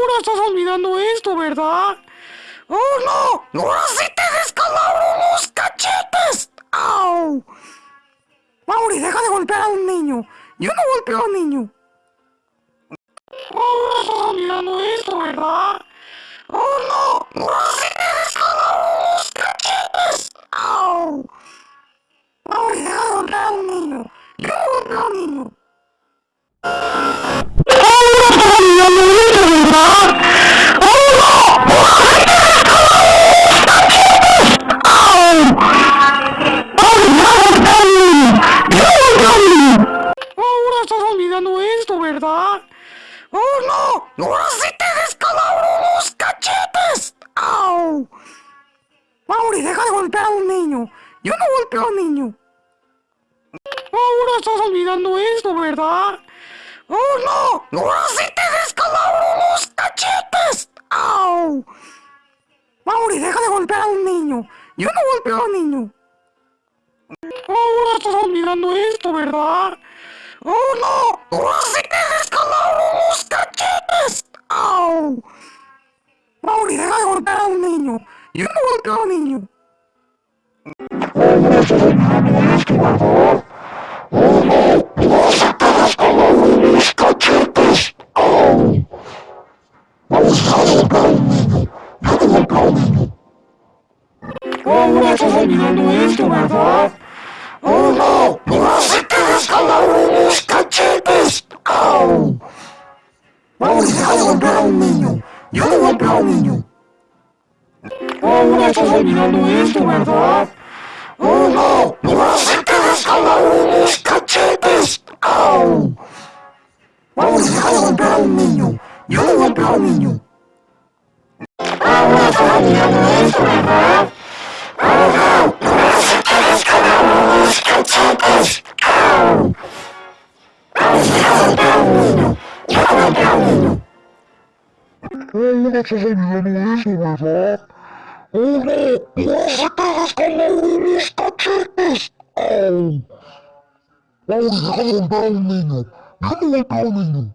Ahora estás olvidando esto, ¿verdad? ¡Oh, no! ¡Ahora sí te descalabro los cachetes! ¡Au! Mauri, deja de golpear a un niño. Yo no golpeo a un niño. Ahora estás olvidando esto, ¿verdad? ¡Oh, no! ¡Ahora sí te descalabro los cachetes! ¡Au! Mauri, deja de golpear a un niño. Yo no golpeo a un niño. ¡Oh, no! ¡Ahora sí te descalabro los cachetes! ¡Au! Mauri, deja de golpear a un niño. Yo no golpeo a un niño. Ahora estás olvidando esto, ¿verdad? ¡Oh, no! ¡Ahora sí te descalabro los cachetes! ¡Au! Mauri, deja de golpear a un niño. Yo no golpeo a un niño. Ahora estás olvidando esto, ¿verdad? Uno, músicas os cachetines. Au! Mauri, vai voltar o ninho. Eu não volto ao ninho. Vamos terminar isto agora. Uno, músicas escalaram os cachetes. Au! Mauri, vai voltar o ninho. Eu não volto ao ninho. Vamos terminar meu agora os catinos! Au! Vamos relembrar o ninho! Relembrar o ninho! Ou nessas olhando isto, meu avó? Ou não! Nós interessaram os catinos! Au! Vamos relembrar o ninho! Relembrar o ninho! Ou nessas olhando isto, meu avó? Ou não! Nós interessaram os catinos! Au! muchos individuos de verdad. Uno, dos y todos como unos cachetes. ¡Au! ¡Au! ¡Deja montar a un niño! ¡Deja montar a un niño!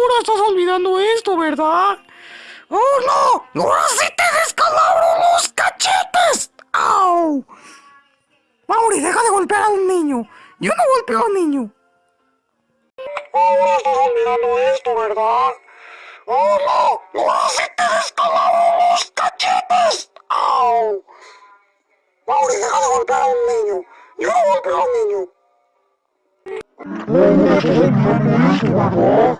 ¡Ahora estás olvidando esto, ¿verdad? ¡Oh, no! ¡Ahora sí te descalabro los cachetes! ¡Au! Mauri, deja de golpear a un niño. Yo no golpeo a un niño. Ahora estás olvidando esto, ¿verdad? ¡Oh, no! ¡Ahora sí te descalabro los cachetes! ¡Au! Mauri, deja de golpear a un niño. Yo no golpeo a un niño. Ahora estás olvidando esto, ¿verdad? ¡Oh, no! ¡Ahora sí te descalabro los cachetes! ¡Au! Mauri, deja de golpear a un niño. Yo no golpeo a un niño. Ahora estás olvidando esto, ¿verdad?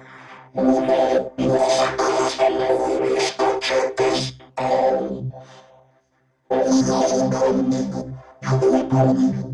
Thank you.